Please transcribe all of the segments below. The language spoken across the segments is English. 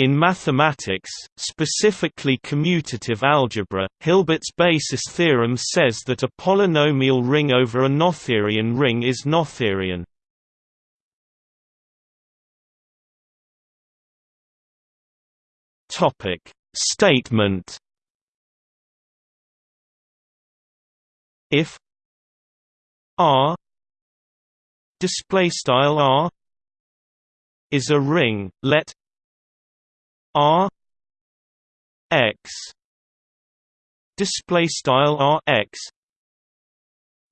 In mathematics, specifically commutative algebra, Hilbert's basis theorem says that a polynomial ring over a Noetherian ring is Noetherian. Topic Statement If R display style R is a ring let R X display style R X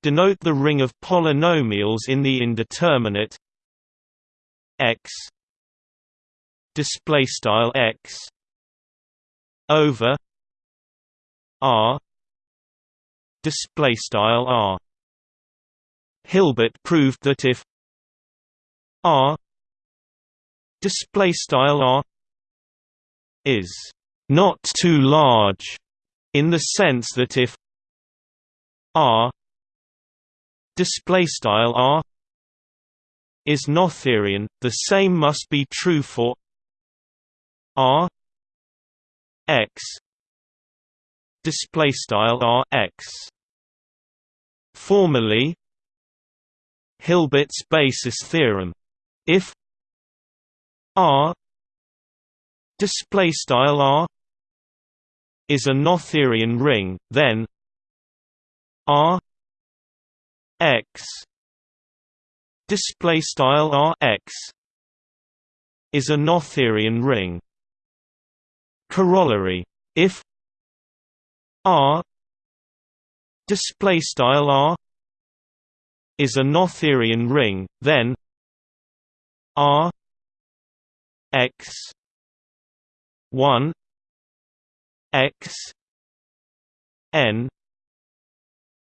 denote the ring of polynomials in the indeterminate X display style X over R display style R. Hilbert proved that if R display style R is not too large in the sense that if R display style R is Noetherian the same must be true for R X display style R X. Formally Hilbert's basis theorem if R display style R is a Noetherian ring then R X. Display style R X is a Noetherian ring. Corollary if R display style R is a Noetherian ring then R X 1 x n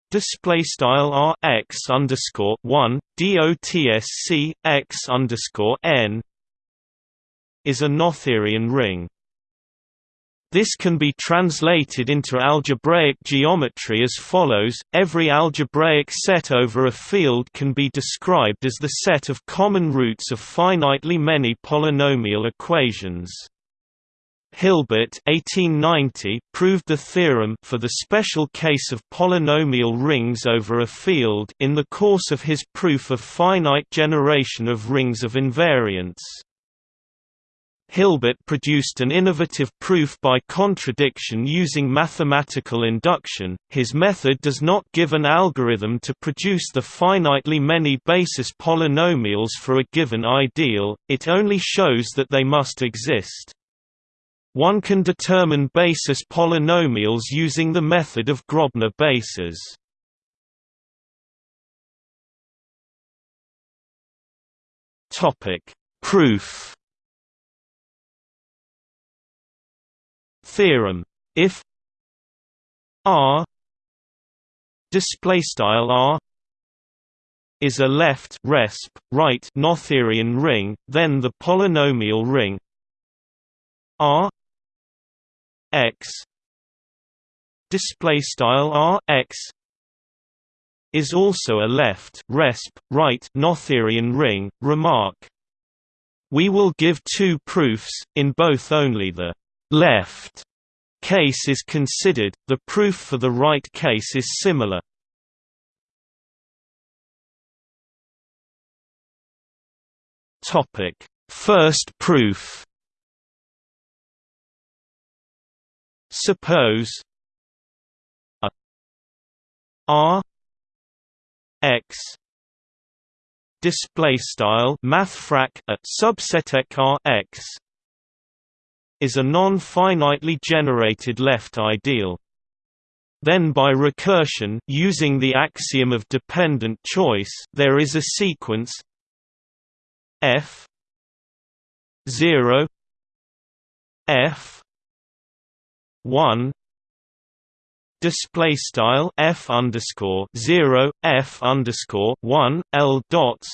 display style r x underscore 1 dotsc x underscore n is a Noetherian ring. This can be translated into algebraic geometry as follows, every algebraic set over a field can be described as the set of common roots of finitely many polynomial equations. Hilbert 1890 proved the theorem for the special case of polynomial rings over a field in the course of his proof of finite generation of rings of invariance. Hilbert produced an innovative proof by contradiction using mathematical induction. His method does not give an algorithm to produce the finitely many basis polynomials for a given ideal, it only shows that they must exist. One can determine basis polynomials using the method of Grobner bases. Topic: Proof. Theorem: If R display style R is a left resp right Noetherian ring, then the polynomial ring R x. Display style r x. Is also a left resp right Noetherian ring remark. We will give two proofs in both only the left case is considered the proof for the right case is similar. Topic. First proof Suppose a R X display style mathfrak a subset R X is a non-finitely generated left ideal. Then by recursion using the axiom of dependent choice there is a sequence f 0 f one display style f underscore zero f underscore one l dots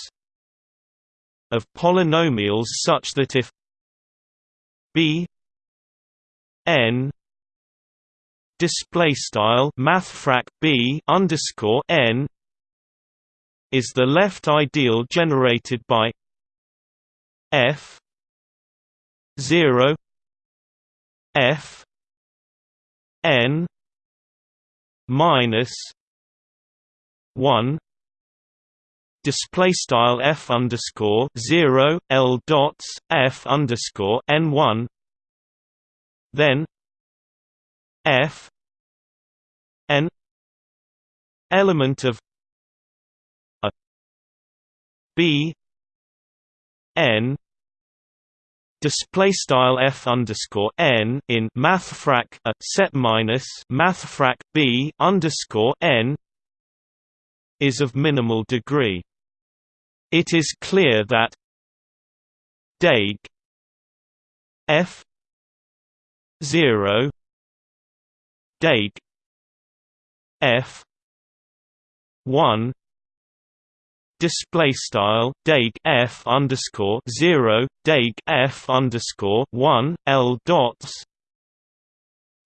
of polynomials such that if b n display style mathfrak b underscore n is the left ideal generated by f 0 f n minus 1 display style f underscore 0 l dots f underscore n 1 then f n element of a b n display style f underscore n in mathfrak a set minus mathfrak b underscore n is of minimal degree. It is clear that Dag f zero Dag f one display style Dag f underscore zero Dag f underscore one L dots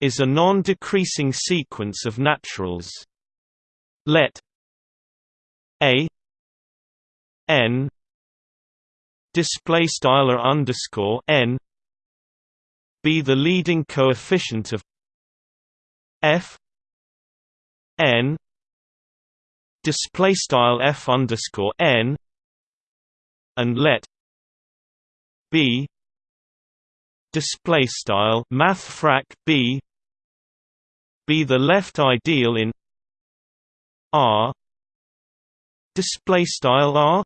is a non-decreasing sequence of naturals. Let a n display style underscore n be the leading coefficient of f n display style f underscore n and let b display style mathfrak b be the left ideal in R display style R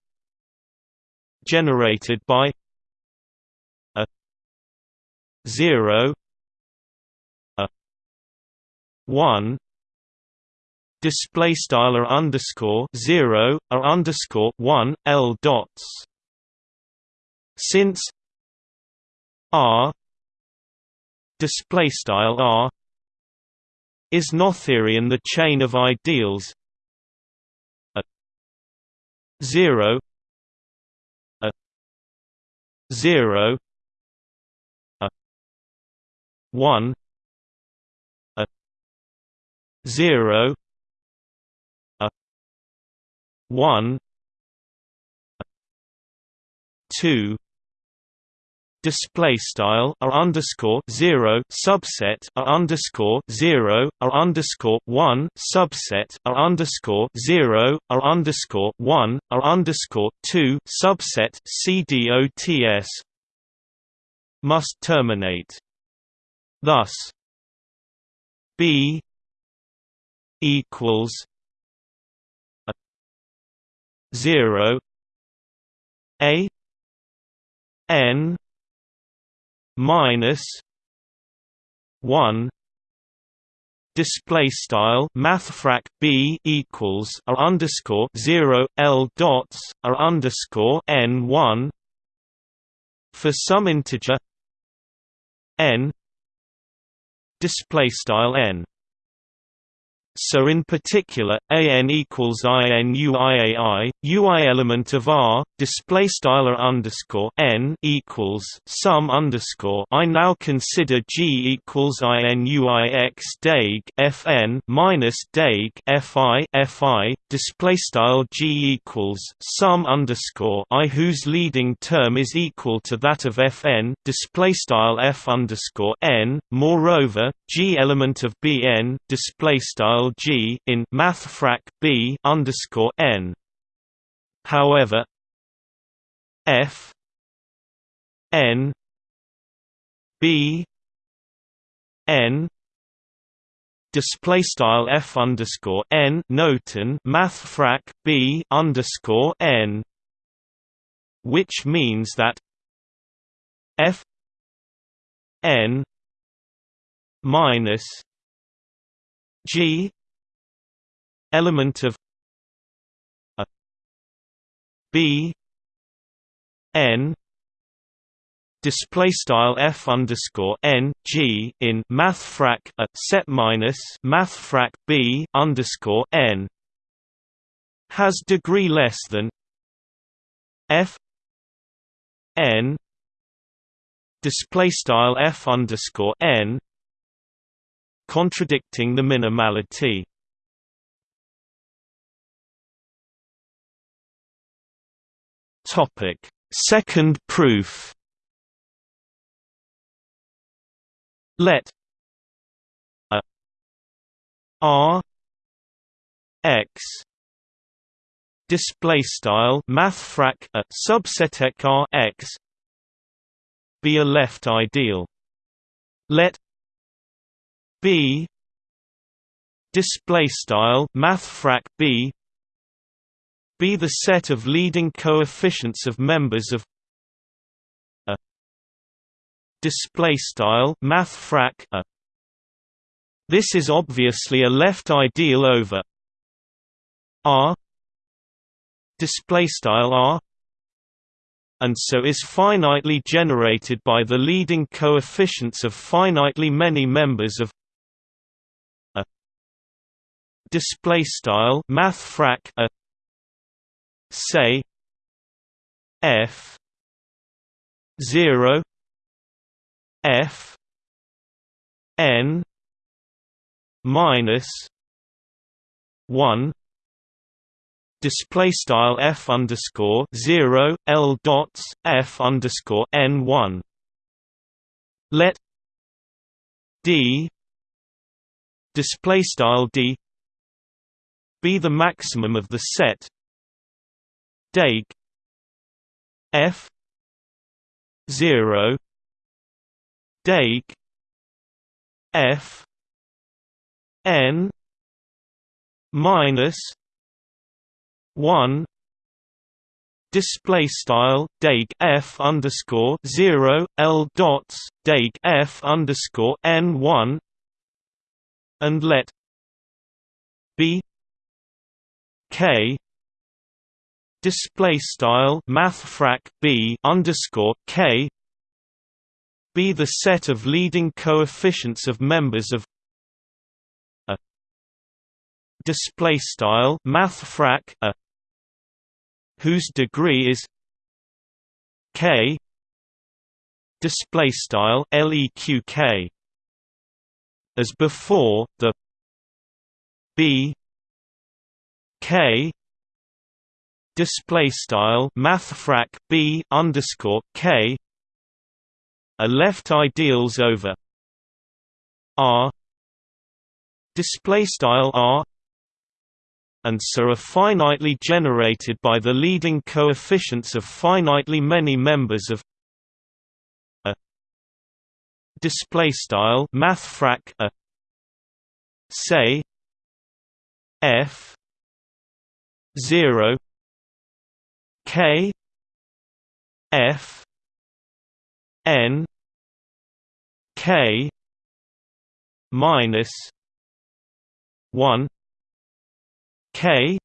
generated by a 0 a 1 display style are underscore zero are underscore one L dots. Since R display style R is Noetherian the chain of ideals a 0 a 0 a 1 a 0 one two display style are underscore zero subset are underscore zero are underscore one subset are underscore zero are underscore one are underscore two subset cdots must terminate. Thus, b equals 0 a n minus 1 display style mathfrak b equals r underscore 0 l dots r underscore n 1 for some integer n display style n so in particular, an equals inuiai, ui element of R, display style underscore n equals sum underscore. I now consider G equals inuix dag fn minus dag fi fi display style G equals sum underscore I whose leading term is equal to that of fn display style f underscore n. Moreover, G element of Bn display style G in mathfrak B underscore N. However, F N B N display style F underscore N noten mathfrak B underscore N which means that F N minus G element of a b n display style f underscore n g in mathfrak a set minus mathfrak b underscore n has degree less than f n display style f underscore n contradicting the minimality. Topic: Second proof. let a r x display style mathfrak a subset r x be a left ideal. Let b display style mathfrak b be the set of leading coefficients of members of a display style mathfrak a. This is obviously a left ideal over r display style r and so is finitely generated by the leading coefficients of finitely many members of display style mathfrak a say f 0 f n minus 1 display style f underscore zero l dots f underscore n one. Let d display style d be the maximum of the set Dag f zero Dag f n minus one display style Dag f underscore zero l dots Dag f underscore n one and let b k. Display style mathfrak b underscore k. Be the set of leading coefficients of members of a. Display style mathfrak a. Whose degree is k. Display style leqk as before the b k display style mathfrak b underscore k. Are left ideals over r. Display style r. And so are finitely generated by the leading coefficients of finitely many members of a display style mathfrak a say f 0 k f n k minus 1 k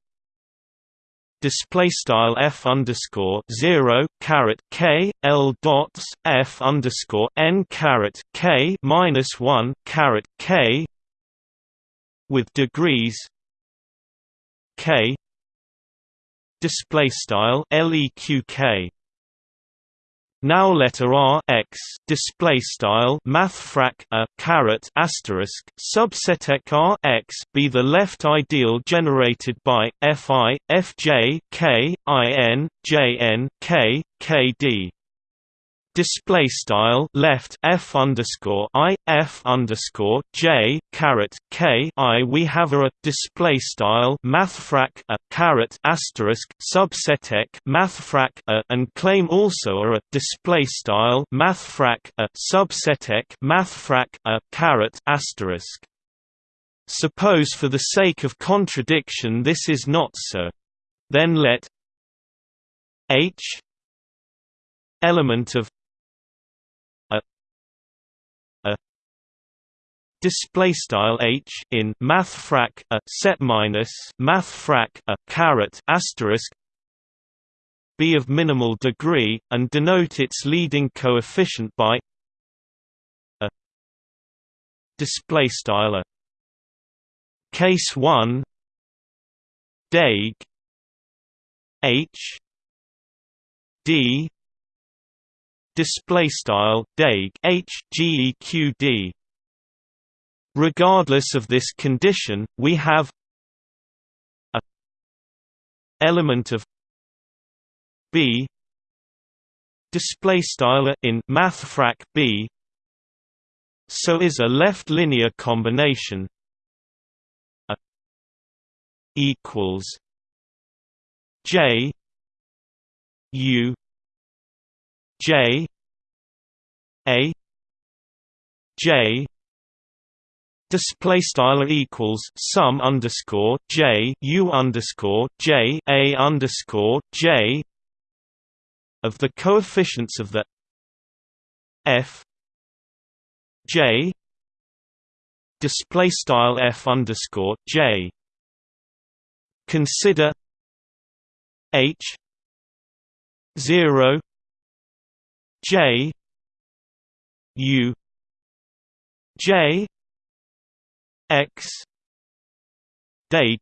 display style f underscore zero caret k l dots f underscore n caret k minus one caret k with degrees k display style leqk now letter r x display style mathfrak a caret asterisk subset r x be the left ideal generated by fi fj k i n j n k k d display style left f underscore i f underscore j caret k i we have a display style mathfrak a caret asterisk subsetec mathfrak a and claim also a display style mathfrak a subsetek mathfrak a caret asterisk. Suppose for the sake of contradiction this is not so. Then let h element of display style h in mathfrak a set minus mathfrak a caret asterisk be of minimal degree and denote its leading coefficient by a display style a. Case 1 dag h d display style dag h geqd Regardless of this condition, we have a element of b display style in mathfrak b so is a left linear combination a equals J U J A J display style equals sum underscore j u underscore j a underscore j of the coefficients of the f j display style f underscore j. Consider h 0 j u j x deg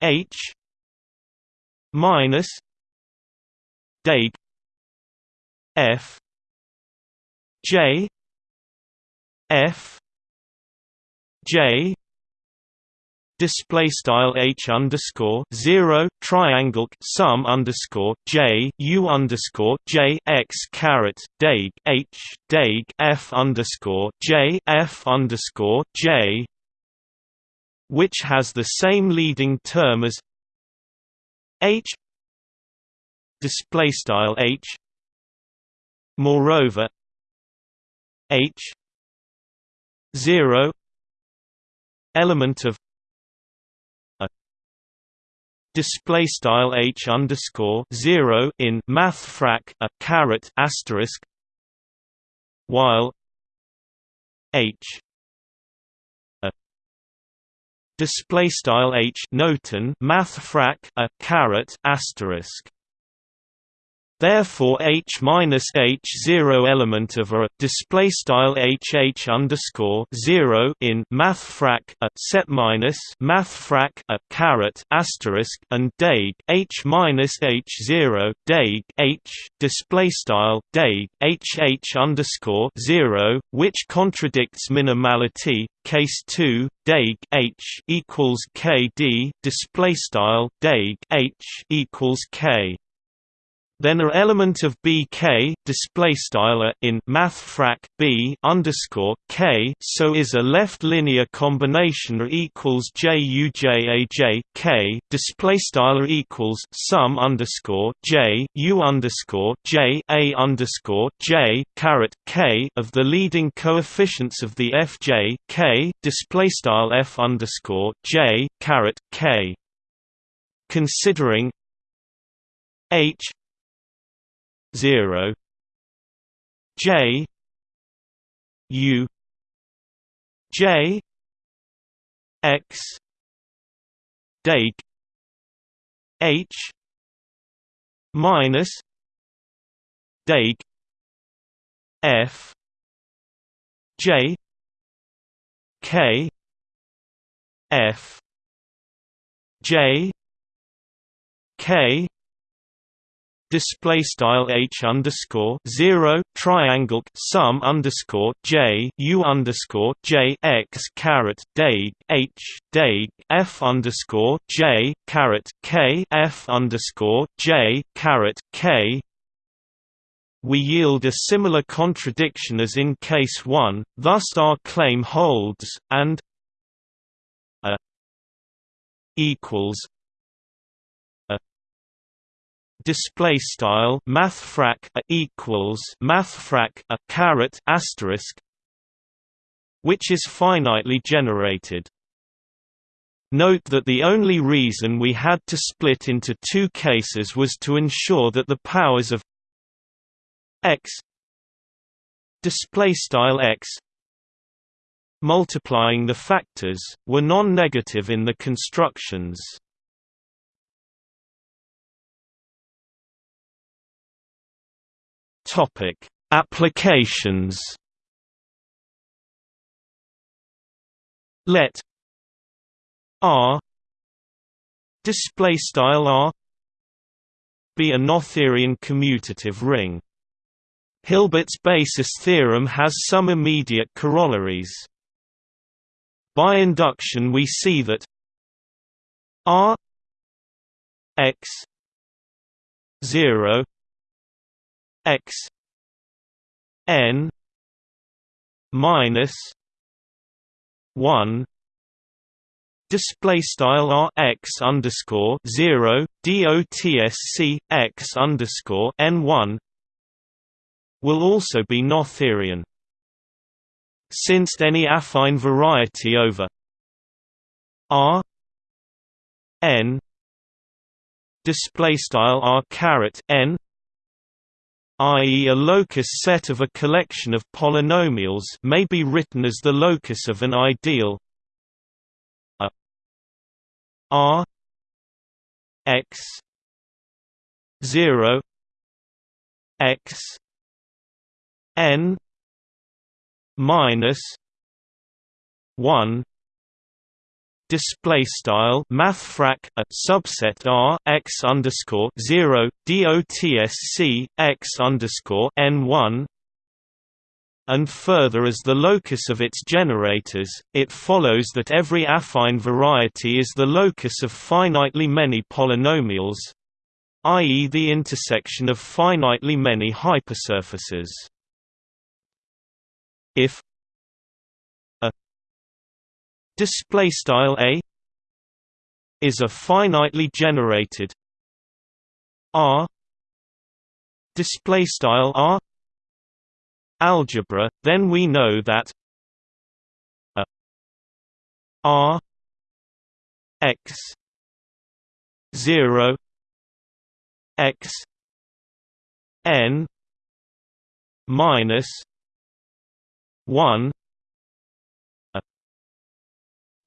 h minus deg f j f j display style h underscore zero triangle sum underscore j u underscore j x caret deg h deg f underscore j f underscore j, which has the same leading term as h display style h. Moreover, h zero element of display style h underscore zero in mathfrak a caret asterisk while h a display style h noten mathfrak a caret asterisk Therefore, H minus H zero element of a display style H H underscore zero in mathfrak a set minus mathfrak a caret asterisk and deg H minus H zero deg H display style deg H H underscore zero, which contradicts minimality. Case two deg H equals K D display style deg H equals K then a element of bk display style in mathfrak b underscore k so is a left linear combination equals j u j a j k display style equals sum underscore j u underscore j a underscore j caret k of the leading coefficients of the fj k display style f underscore j caret k. Considering h 0 J. U. J. X. Deg H. Minus. Deg F. J. K. F. J. K display style h underscore zero triangle sum underscore j u underscore j x caret deg h deg f underscore j caret k f underscore j caret k. We yield a similar contradiction as in case 1, thus our claim holds, and a equals display style mathfrak a equals mathfrak a caret asterisk which is finitely generated. Note that the only reason we had to split into two cases was to ensure that the powers of x display style x multiplying the factors were non-negative in the constructions Topic: Applications. Let R display style R be a Noetherian commutative ring. Hilbert's basis theorem has some immediate corollaries. By induction we see that R x 0 x n minus one display style r x underscore zero dotsc x underscore n one will also be Noetherian. Since any affine variety over r n display style r caret n i.e. a locus set of a collection of polynomials may be written as the locus of an ideal. A. R. X. 0 x. N. Minus 1 display style mathfrak a subset r x underscore zero dotsc x underscore n one and further as the locus of its generators, it follows that every affine variety is the locus of finitely many polynomials i.e. the intersection of finitely many hypersurfaces. Display style a is a finitely generated r display style r algebra then we know that a r x 0 x n minus 1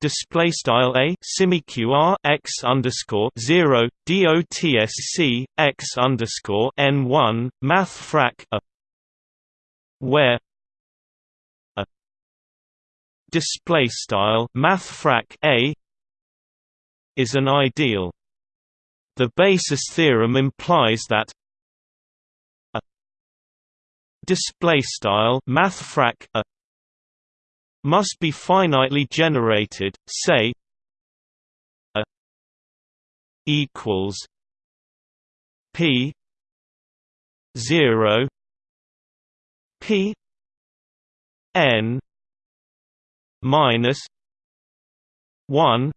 display style a semiqr x underscore zero dotsc x underscore n one mathfrak a where a display style mathfrak a is an ideal. The basis theorem implies that a display style mathfrak a must be finitely generated, say a equals p 0 p n minus 1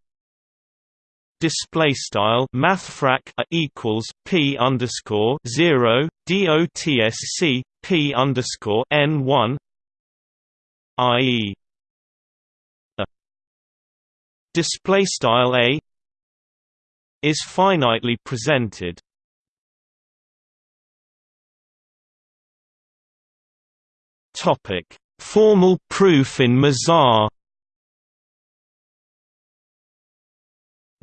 display style mathfrak equals p underscore zero dotsc p underscore n one, i.e display style a is finitely presented topic formal proof in Mizar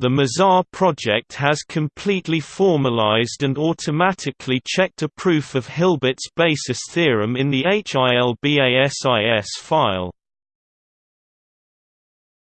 The Mizar project has completely formalized and automatically checked a proof of Hilbert's basis theorem in the HILBASIS file.